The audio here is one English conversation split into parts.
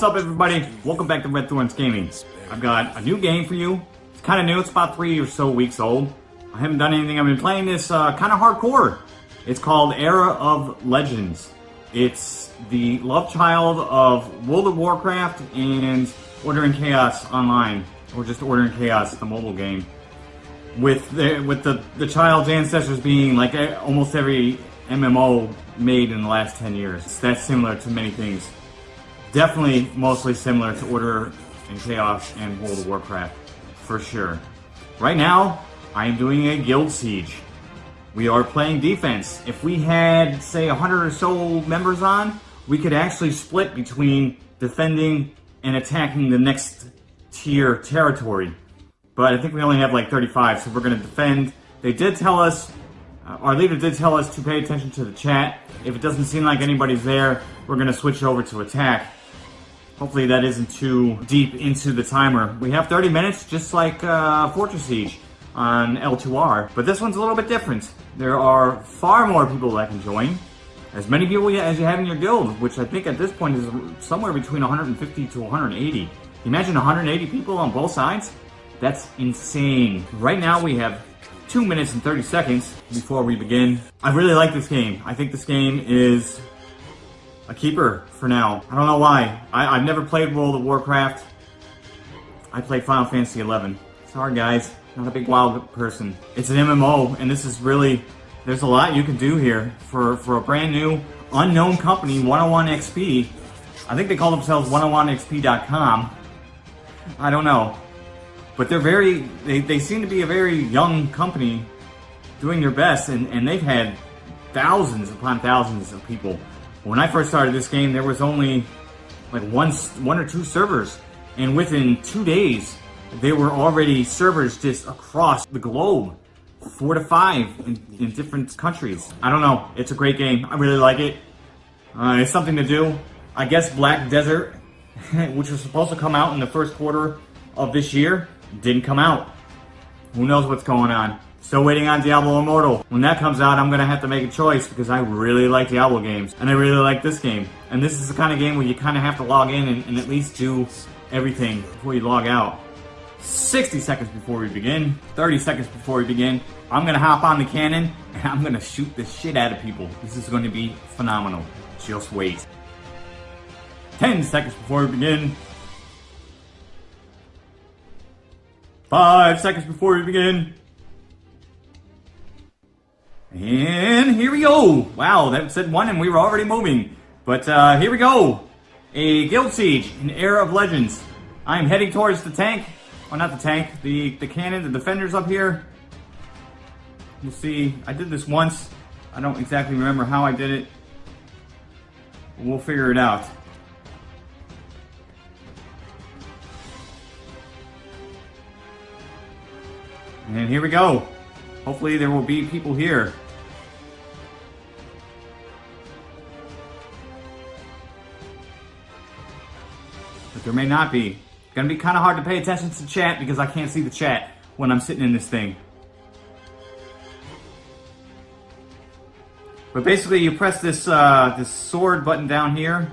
What's up everybody? Welcome back to Red Thorns Gaming. I've got a new game for you. It's kind of new, it's about three or so weeks old. I haven't done anything, I've been playing this uh, kind of hardcore. It's called Era of Legends. It's the love child of World of Warcraft and Order and Chaos Online, or just Order and Chaos, the mobile game. With the with the, the child's ancestors being like almost every MMO made in the last 10 years. It's that's similar to many things. Definitely mostly similar to Order and Chaos and World of Warcraft, for sure. Right now, I am doing a guild siege. We are playing defense. If we had, say, 100 or so members on, we could actually split between defending and attacking the next tier territory. But I think we only have like 35, so we're going to defend. They did tell us, uh, our leader did tell us to pay attention to the chat. If it doesn't seem like anybody's there, we're going to switch over to attack. Hopefully that isn't too deep into the timer. We have 30 minutes, just like uh, Fortress Siege on L2R. But this one's a little bit different. There are far more people that can join. As many people as you have in your guild, which I think at this point is somewhere between 150 to 180. Imagine 180 people on both sides? That's insane. Right now we have 2 minutes and 30 seconds before we begin. I really like this game. I think this game is a keeper for now. I don't know why. I, have never played World of Warcraft. I played Final Fantasy 11. Sorry guys, not a big WoW person. It's an MMO, and this is really, there's a lot you can do here for, for a brand new, unknown company, 101XP. I think they call themselves 101XP.com. I don't know. But they're very, they, they seem to be a very young company doing their best, and, and they've had thousands upon thousands of people when I first started this game, there was only like one, one or two servers. And within two days, there were already servers just across the globe. Four to five in, in different countries. I don't know. It's a great game. I really like it. Uh, it's something to do. I guess Black Desert, which was supposed to come out in the first quarter of this year, didn't come out. Who knows what's going on. Still waiting on Diablo Immortal. When that comes out, I'm gonna have to make a choice because I really like Diablo games. And I really like this game. And this is the kind of game where you kind of have to log in and, and at least do everything before you log out. 60 seconds before we begin, 30 seconds before we begin, I'm gonna hop on the cannon and I'm gonna shoot the shit out of people. This is gonna be phenomenal. Just wait. 10 seconds before we begin. 5 seconds before we begin. And here we go. Wow, that said one and we were already moving. But uh, here we go. A Guild Siege, an Era of Legends. I'm heading towards the tank. Well, not the tank, the, the cannon, the defenders up here. You'll see, I did this once. I don't exactly remember how I did it. We'll figure it out. And here we go. Hopefully there will be people here. But there may not be. It's gonna be kind of hard to pay attention to chat because I can't see the chat when I'm sitting in this thing. But basically you press this, uh, this sword button down here.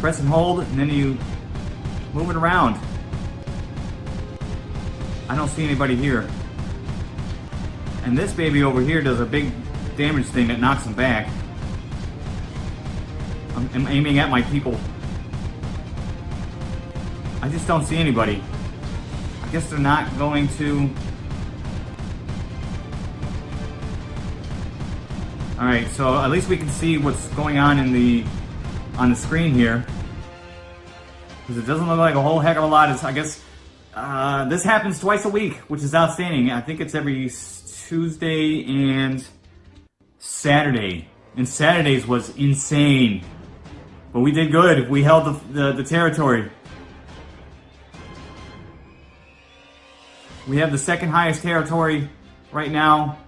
Press and hold, and then you move it around. I don't see anybody here. And this baby over here does a big damage thing that knocks them back. I'm, I'm aiming at my people. I just don't see anybody. I guess they're not going to... Alright, so at least we can see what's going on in the on the screen here. Because it doesn't look like a whole heck of a lot. I guess uh, this happens twice a week, which is outstanding. I think it's every Tuesday and Saturday. And Saturdays was insane. But we did good. We held the, the, the territory. We have the second highest territory right now.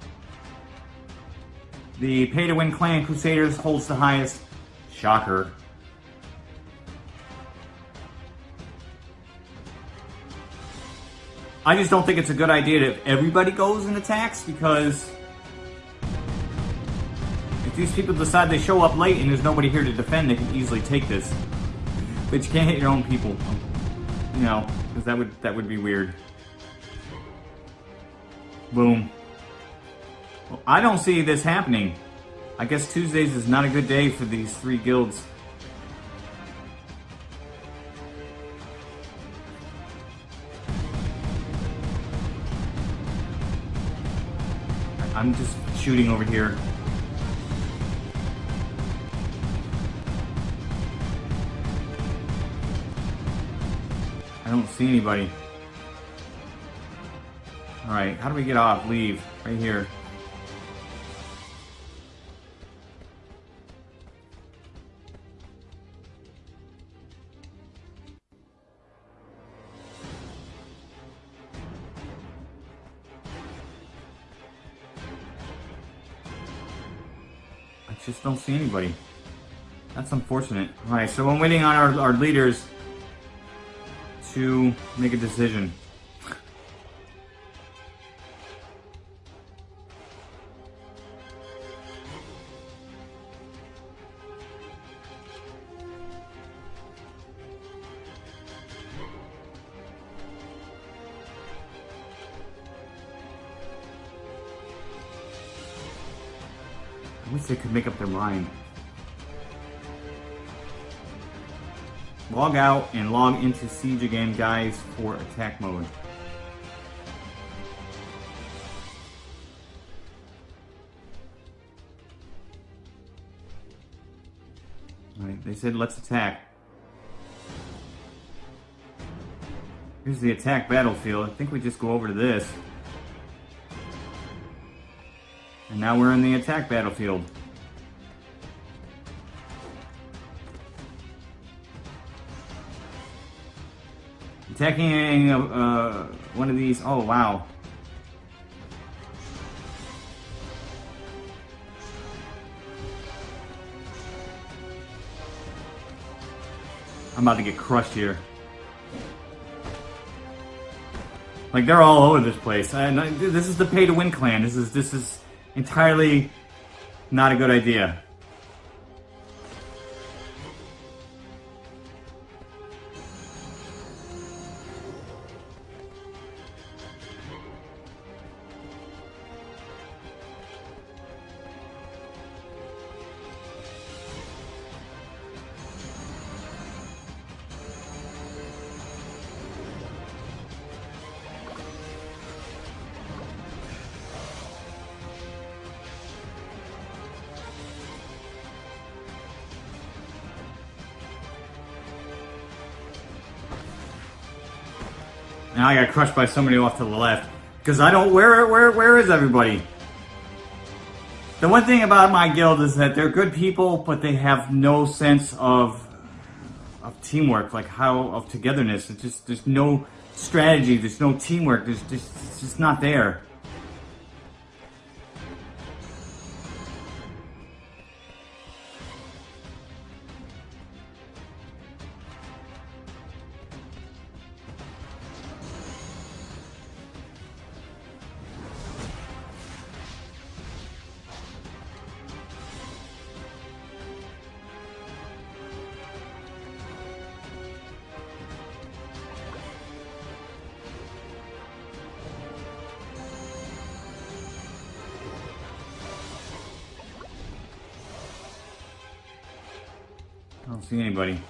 The pay-to-win clan Crusaders holds the highest. Shocker. I just don't think it's a good idea if everybody goes and attacks because if these people decide they show up late and there's nobody here to defend, they can easily take this. But you can't hit your own people. You know, because that would that would be weird. Boom. Well, I don't see this happening. I guess Tuesdays is not a good day for these three guilds. I'm just shooting over here. I don't see anybody. Alright, how do we get off? Leave. Right here. I just don't see anybody. That's unfortunate. Alright, so I'm waiting on our, our leaders to make a decision. Mind. Log out and log into Siege again, guys, for attack mode. Alright, they said let's attack. Here's the attack battlefield. I think we just go over to this. And now we're in the attack battlefield. Attacking uh, one of these. Oh, wow. I'm about to get crushed here. Like they're all over this place. This is the pay to win clan. This is this is entirely not a good idea. Now I got crushed by somebody off to the left. Because I don't, where, where, where is everybody? The one thing about my guild is that they're good people, but they have no sense of of teamwork, like how of togetherness. It's just there's no strategy, there's no teamwork. There's just it's just not there. Don't see anybody.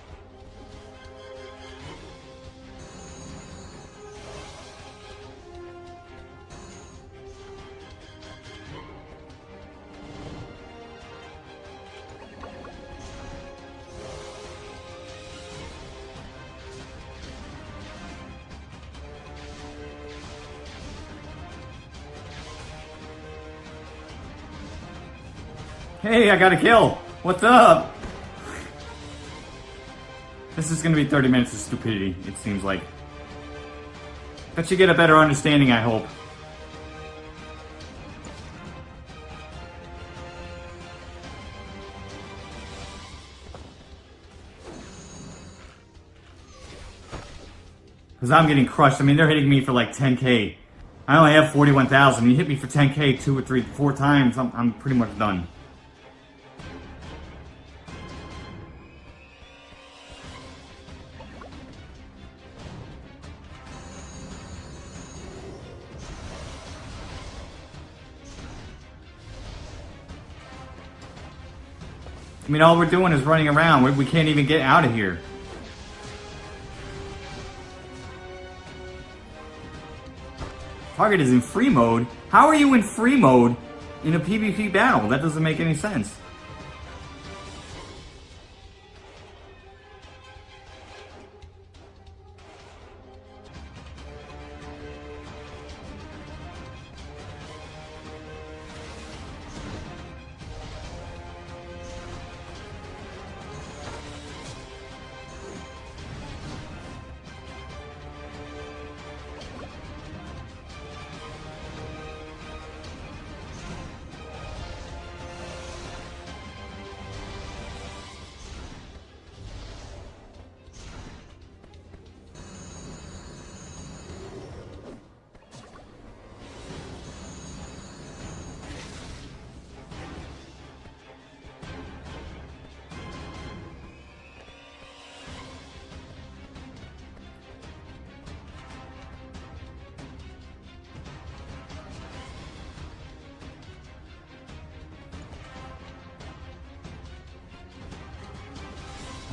Hey, I got a kill. What's up? This is gonna be 30 minutes of stupidity, it seems like. But you get a better understanding, I hope. Because I'm getting crushed. I mean, they're hitting me for like 10k. I only have 41,000. You hit me for 10k two or three, four times, I'm, I'm pretty much done. I mean, all we're doing is running around. We, we can't even get out of here. Target is in free mode? How are you in free mode in a PvP battle? That doesn't make any sense.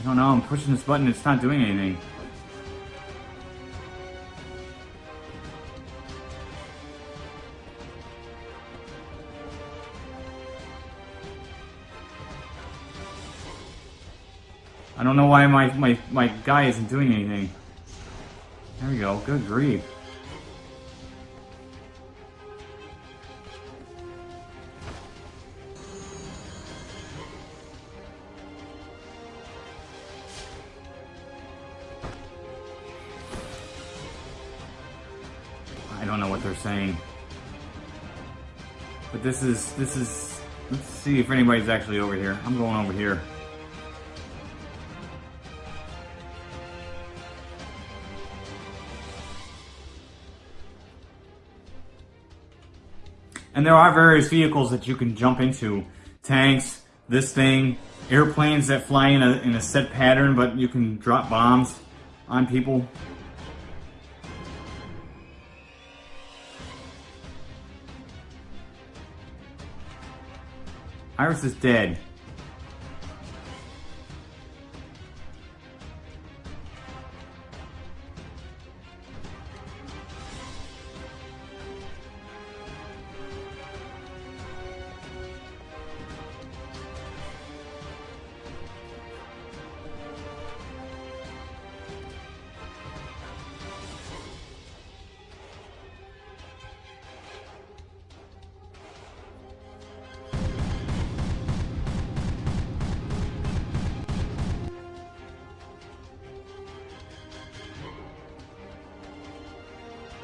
I don't know, I'm pushing this button, it's not doing anything. I don't know why my, my, my guy isn't doing anything. There we go, good grief. This is, this is, let's see if anybody's actually over here. I'm going over here. And there are various vehicles that you can jump into. Tanks, this thing, airplanes that fly in a, in a set pattern, but you can drop bombs on people. Iris is dead.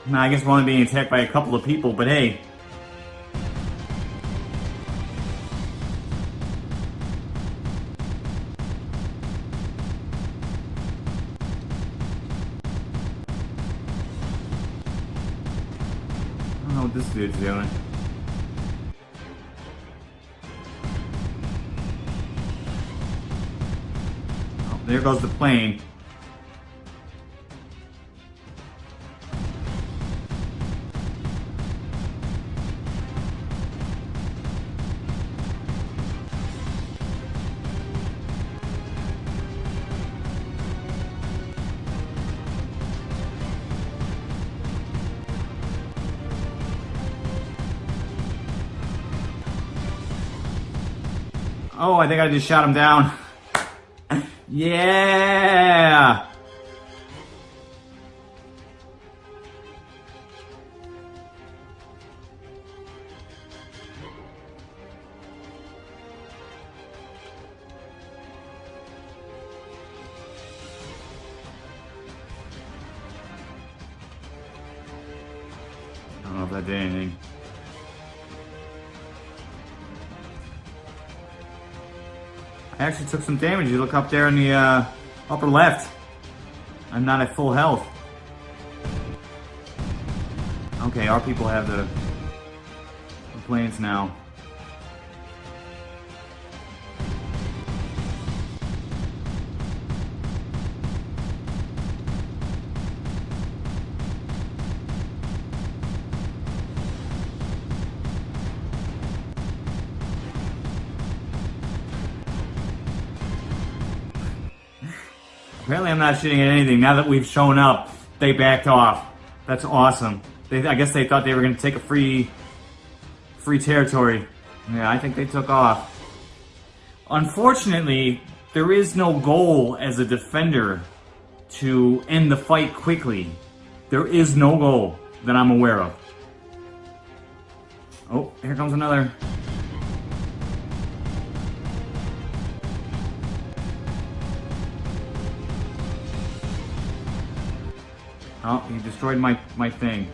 Now, I guess we're only being attacked by a couple of people, but hey. I don't know what this dude's doing. Oh, there goes the plane. Oh, I think I just shot him down. yeah! I don't know if that did anything. I actually took some damage. You look up there in the uh, upper left. I'm not at full health. Okay, our people have the, the planes now. Not shooting at anything. Now that we've shown up, they backed off. That's awesome. They, I guess they thought they were going to take a free, free territory. Yeah, I think they took off. Unfortunately, there is no goal as a defender to end the fight quickly. There is no goal that I'm aware of. Oh, here comes another. Oh, he destroyed my, my thing.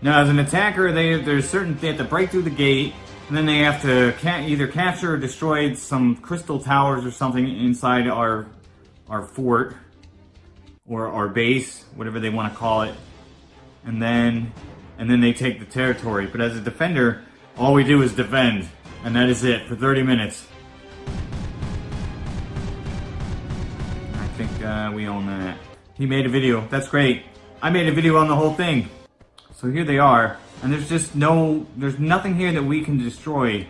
Now, as an attacker, they there's certain they have to break through the gate, and then they have to ca either capture or destroy some crystal towers or something inside our our fort or our base, whatever they want to call it, and then and then they take the territory. But as a defender, all we do is defend, and that is it for 30 minutes. I think uh, we own that. He made a video. That's great. I made a video on the whole thing. So here they are, and there's just no, there's nothing here that we can destroy.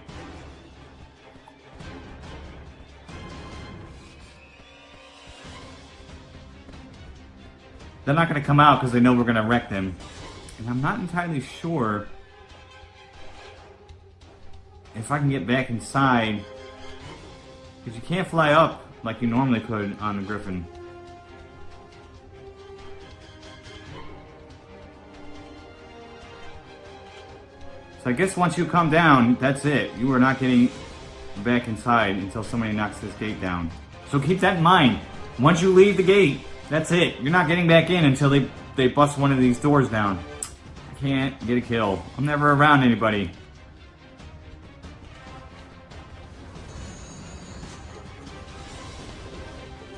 They're not going to come out because they know we're going to wreck them. And I'm not entirely sure if I can get back inside. Because you can't fly up like you normally could on the Griffin. I guess once you come down, that's it. You are not getting back inside until somebody knocks this gate down. So keep that in mind. Once you leave the gate, that's it. You're not getting back in until they, they bust one of these doors down. I can't get a kill. I'm never around anybody.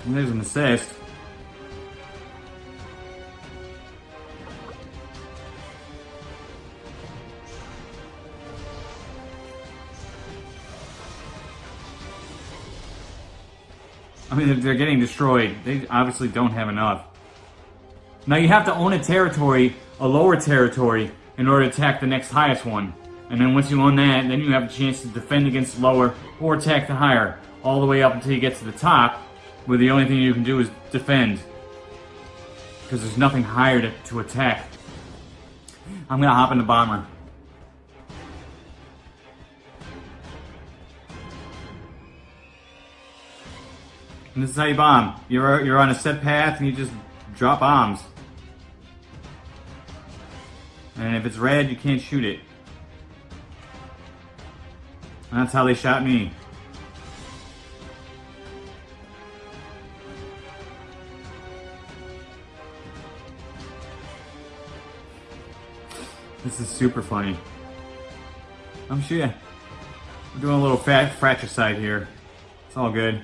And there's an assist. Mean, they're getting destroyed. They obviously don't have enough. Now you have to own a territory, a lower territory, in order to attack the next highest one. And then once you own that, then you have a chance to defend against lower or attack the higher, all the way up until you get to the top, where the only thing you can do is defend. Because there's nothing higher to, to attack. I'm gonna hop in the bomber. And this is how you bomb. You're, you're on a set path and you just drop bombs. And if it's red, you can't shoot it. And that's how they shot me. This is super funny. I'm sure we're doing a little fat fratricide here. It's all good.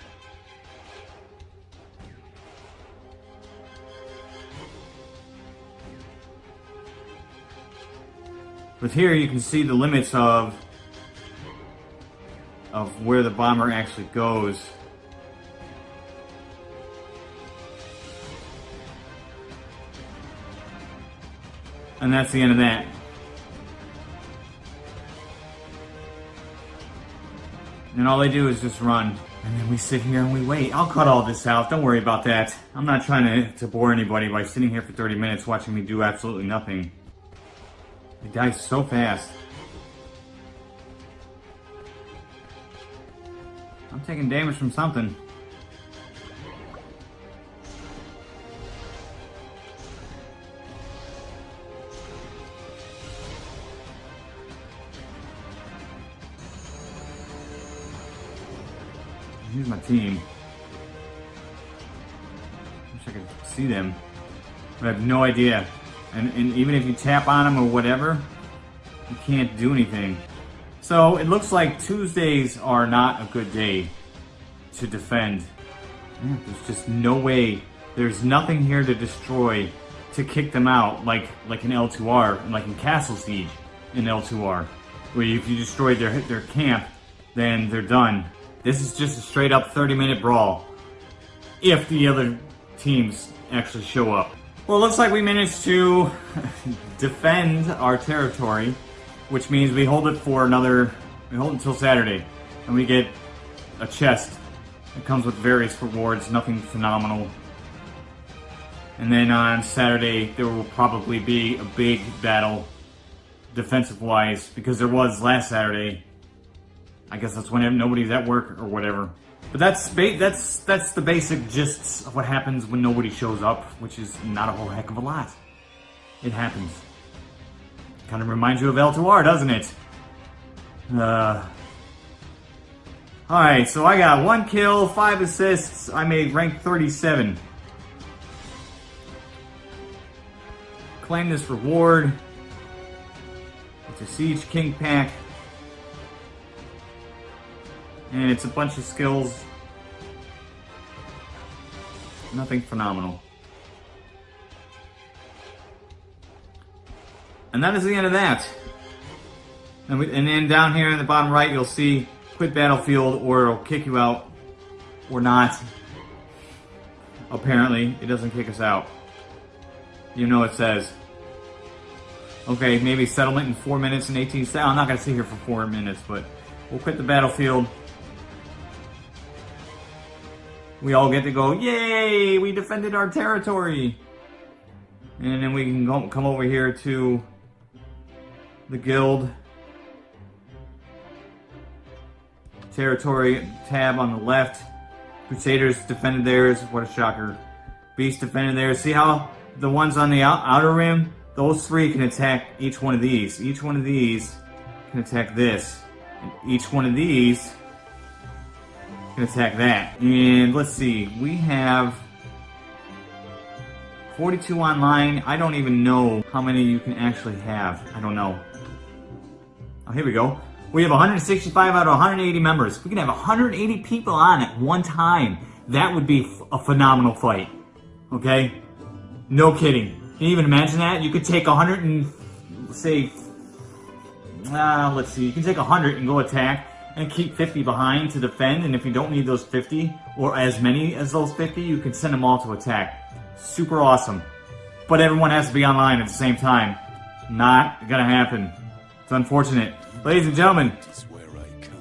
But here you can see the limits of of where the bomber actually goes. And that's the end of that. And all they do is just run. And then we sit here and we wait. I'll cut all this out. Don't worry about that. I'm not trying to, to bore anybody by sitting here for 30 minutes watching me do absolutely nothing. It dies so fast. I'm taking damage from something. Here's my team. Wish I could see them. But I have no idea and, and even if you tap on them or whatever, you can't do anything. So it looks like Tuesdays are not a good day to defend. There's just no way. There's nothing here to destroy to kick them out like like in L2R, like in Castle Siege in L2R, where if you destroy their their camp, then they're done. This is just a straight up 30 minute brawl. If the other teams actually show up. Well, it looks like we managed to defend our territory, which means we hold it for another, we hold it until Saturday, and we get a chest. It comes with various rewards, nothing phenomenal. And then on Saturday, there will probably be a big battle, defensive-wise, because there was last Saturday. I guess that's when nobody's at work or whatever. But that's that's that's the basic gist of what happens when nobody shows up, which is not a whole heck of a lot. It happens. Kind of reminds you of L2R, doesn't it? Uh. Alright, so I got one kill, five assists. I made rank 37. Claim this reward. It's a Siege King pack. And it's a bunch of skills. Nothing phenomenal. And that is the end of that. And, we, and then down here in the bottom right, you'll see quit battlefield or it'll kick you out or not. Apparently, it doesn't kick us out. You know it says. Okay, maybe settlement in 4 minutes and 18 seconds. I'm not going to sit here for 4 minutes, but we'll quit the battlefield. We all get to go, yay, we defended our territory. And then we can go, come over here to the guild. Territory tab on the left. Crusaders defended theirs. What a shocker. Beast defended theirs. See how the ones on the outer rim, those three can attack each one of these. Each one of these can attack this. And each one of these can attack that. And let's see, we have 42 online. I don't even know how many you can actually have. I don't know. Oh, here we go. We have 165 out of 180 members. We can have 180 people on at one time. That would be a phenomenal fight. Okay? No kidding. Can you even imagine that? You could take 100 and say, uh, let's see, you can take 100 and go attack and keep 50 behind to defend. And if you don't need those 50 or as many as those 50, you can send them all to attack. Super awesome. But everyone has to be online at the same time. Not gonna happen. It's unfortunate. Ladies and gentlemen,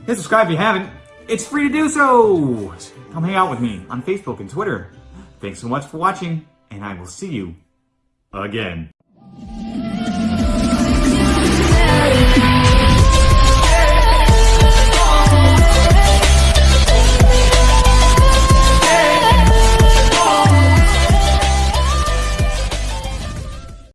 hit subscribe if you haven't. It's free to do so. Come hang out with me on Facebook and Twitter. Thanks so much for watching, and I will see you again.